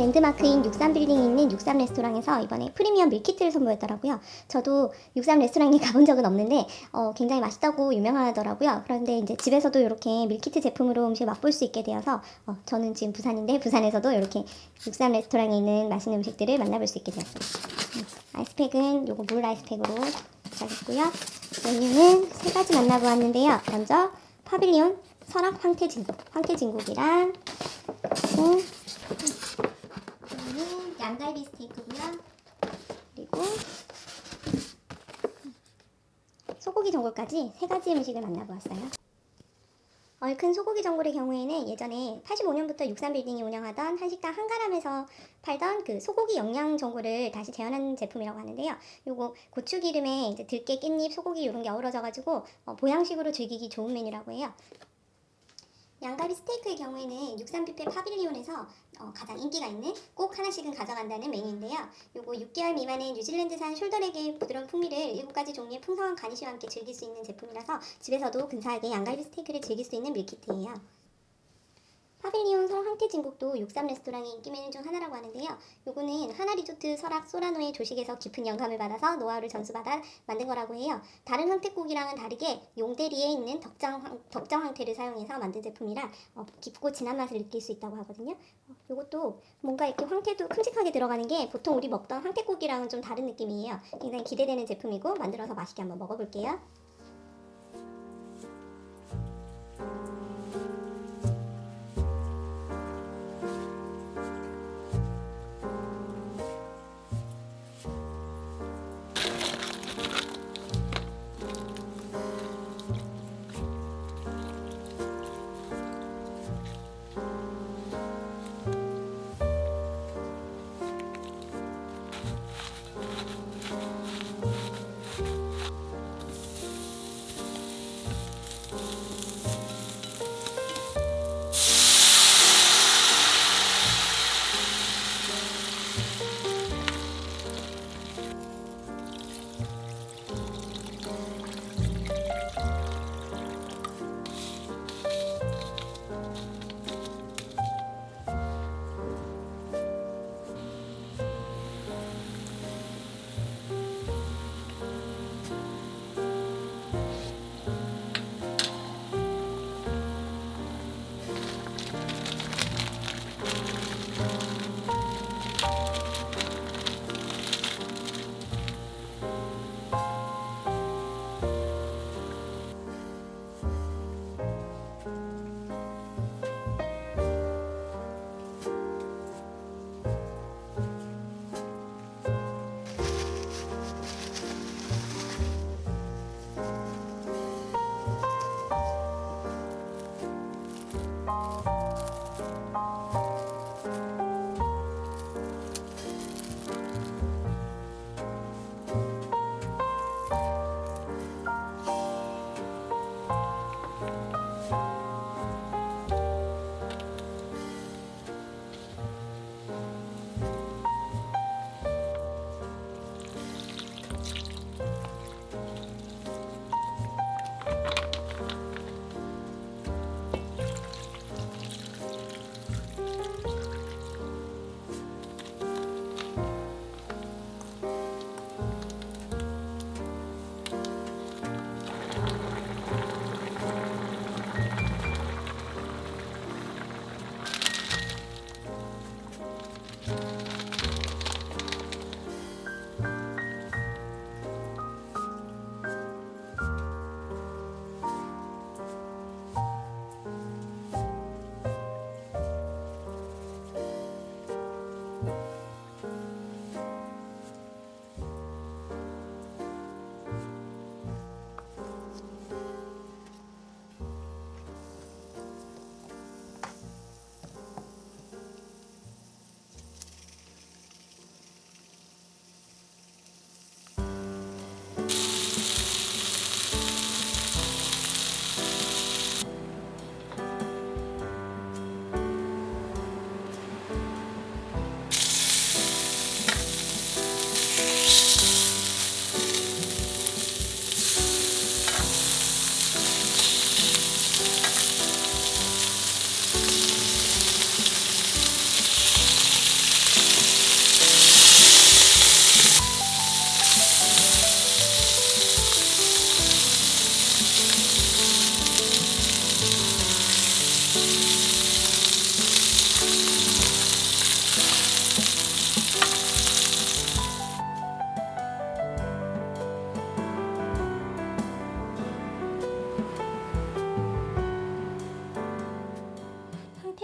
랜드마크인 63빌딩에 있는 63 레스토랑에서 이번에 프리미엄 meal kit를 선보였더라고요. 저도 63 레스토랑에 가본 적은 없는데 어, 굉장히 맛있다고 유명하더라고요. 그런데 이제 집에서도 이렇게 meal kit 제품으로 음식을 맛볼 수 있게 되어서 어, 저는 지금 부산인데 부산에서도 이렇게 63 레스토랑에 있는 맛있는 음식들을 만나볼 수 있게 되었어요. 음, ice pack은 요거 물 ice pack으로 시작했고요. 메뉴는 세 가지 만나보았는데요. 먼저 파빌리온 설악 황태진국, 황태진국이랑 이거는 양갈비 스테이크고요. 그리고 소고기 전골까지 세 가지 음식을 만나보았어요. 얼큰 소고기 전골의 경우에는 예전에 85년부터 63빌딩이 운영하던 한식당 한가람에서 팔던 그 소고기 영양 전골을 다시 재현한 제품이라고 하는데요. 요거 고추기름에 이제 들깨, 깻잎, 소고기 이런 게 어우러져가지고 어, 보양식으로 즐기기 좋은 메뉴라고 해요. 양갈비 스테이크의 경우에는 63뷔페 파빌리온에서 어, 가장 인기가 있는 꼭 하나씩은 가져간다는 메뉴인데요. 요거 6개월 미만의 뉴질랜드산 shoulder rack의 부드러운 풍미를 7가지 종류의 풍성한 garnish와 함께 즐길 수 있는 제품이라서 집에서도 근사하게 양갈비 스테이크를 즐길 수 있는 meal kit예요. 파빌리온 성 황태진국도 63 레스토랑의 인기 메뉴 중 하나라고 하는데요. 요거는 한화 리조트 설악 소라노의 조식에서 깊은 영감을 받아서 노하우를 전수받아 만든 거라고 해요. 다른 황태국이랑은 다르게 용대리에 있는 덕장, 황, 덕정 황태를 사용해서 만든 제품이라 어, 깊고 진한 맛을 느낄 수 있다고 하거든요. 어, 요것도 뭔가 이렇게 황태도 큼직하게 들어가는 게 보통 우리 먹던 황태국이랑은 좀 다른 느낌이에요. 굉장히 기대되는 제품이고 만들어서 맛있게 한번 먹어볼게요. Música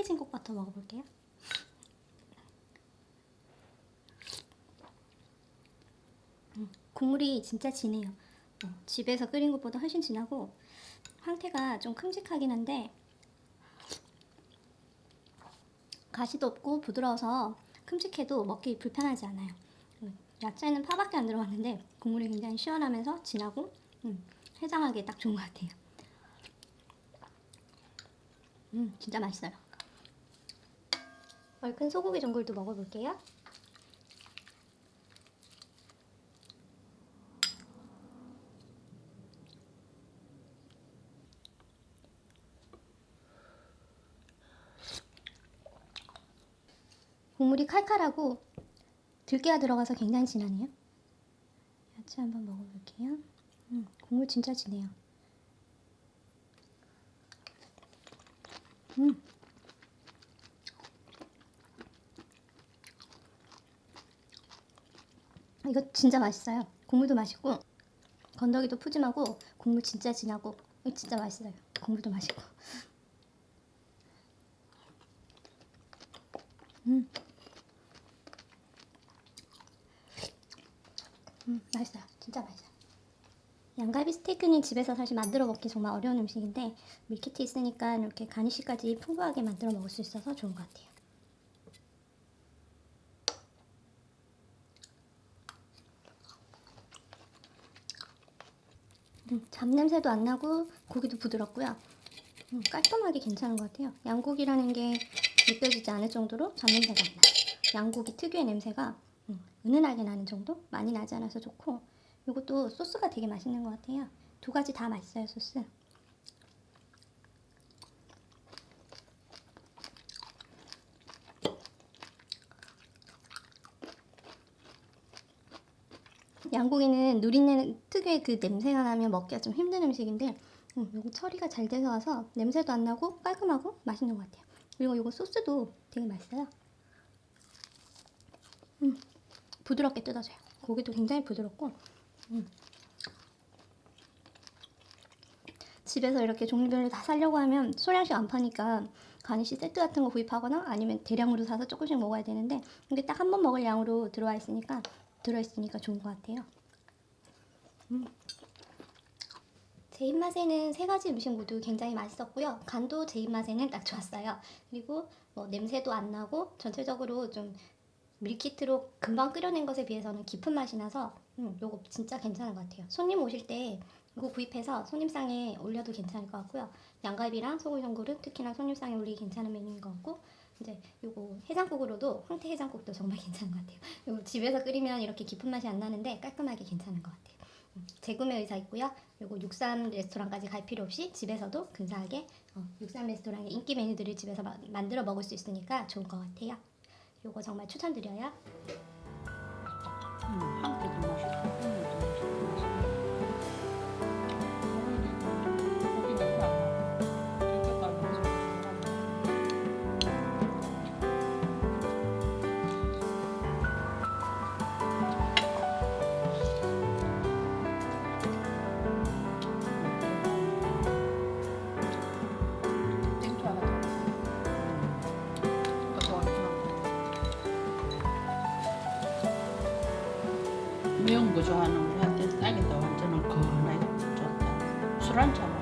황태진국부터 먹어볼게요. 음, 국물이 진짜 진해요. 어, 집에서 끓인 것보다 훨씬 진하고 황태가 좀 큼직하긴 한데 가시도 없고 부드러워서 큼직해도 먹기 불편하지 않아요. 음, 야채는 파밖에 안 들어갔는데 국물이 굉장히 시원하면서 진하고 음, 해장하기에 딱 좋은 것 같아요. 음, 진짜 맛있어요. 얼큰 소고기 전골도 먹어볼게요. 국물이 칼칼하고 들깨가 들어가서 굉장히 진하네요. 야채 한번 먹어볼게요. 음, 국물 진짜 진해요. 음. 이거 진짜 맛있어요. 국물도 맛있고 건더기도 푸짐하고 국물 진짜 진하고 이거 진짜 맛있어요. 국물도 맛있고. 음. 음, 맛있어요. 진짜 맛있어요. 양갈비 스테이크는 집에서 사실 만들어 먹기 정말 어려운 음식인데 밀키트 있으니까 이렇게 가니쉬까지 풍부하게 만들어 먹을 수 있어서 좋은 것 같아요. 음, 잡냄새도 안 나고 고기도 부드럽고요. 음, 깔끔하게 괜찮은 것 같아요. 양고기라는 게 느껴지지 않을 정도로 잡냄새가 안 나요. 양고기 특유의 냄새가 음, 은은하게 나는 정도? 많이 나지 않아서 좋고 이것도 소스가 되게 맛있는 것 같아요. 두 가지 다 맛있어요, 소스. 양고기는 누린내 특유의 그 냄새가 나면 먹기가 좀 힘든 음식인데 음, 요거 처리가 잘 돼서 와서 냄새도 안 나고 깔끔하고 맛있는 것 같아요. 그리고 이거 소스도 되게 맛있어요. 음, 부드럽게 뜯어져요. 고기도 굉장히 부드럽고 음. 집에서 이렇게 종류별로 다 사려고 하면 소량씩 안 파니까 가니쉬 세트 같은 거 구입하거나 아니면 대량으로 사서 조금씩 먹어야 되는데 이게 딱 한 번 먹을 양으로 들어와 있으니까 들어있으니까 좋은 것 같아요. 음. 제 입맛에는 세 가지 음식 모두 굉장히 맛있었고요. 간도 제 입맛에는 딱 좋았어요. 그리고 뭐 냄새도 안 나고 전체적으로 좀 밀키트로 금방 끓여낸 것에 비해서는 깊은 맛이 나서 음, 요거 진짜 괜찮은 것 같아요. 손님 오실 때 이거 구입해서 손님상에 올려도 괜찮을 것 같고요. 양갈비랑 소고기 전골은 특히나 손님상에 올리기 괜찮은 메뉴인 것 같고 이제 요거 해장국으로도 황태 해장국도 정말 괜찮은 것 같아요. 요거 집에서 끓이면 이렇게 깊은 맛이 안 나는데 깔끔하게 괜찮은 것 같아요. 음, 재구매 의사 있고요. 요거 육삼 레스토랑까지 갈 필요 없이 집에서도 근사하게 어, 육삼 레스토랑의 인기 메뉴들을 집에서 마, 만들어 먹을 수 있으니까 좋은 것 같아요. 요거 정말 추천드려요. 음, 한 개도 맛 매운 거 좋아하는 우리한테 딱이다 완전히 건하게 좋다. 술 한잔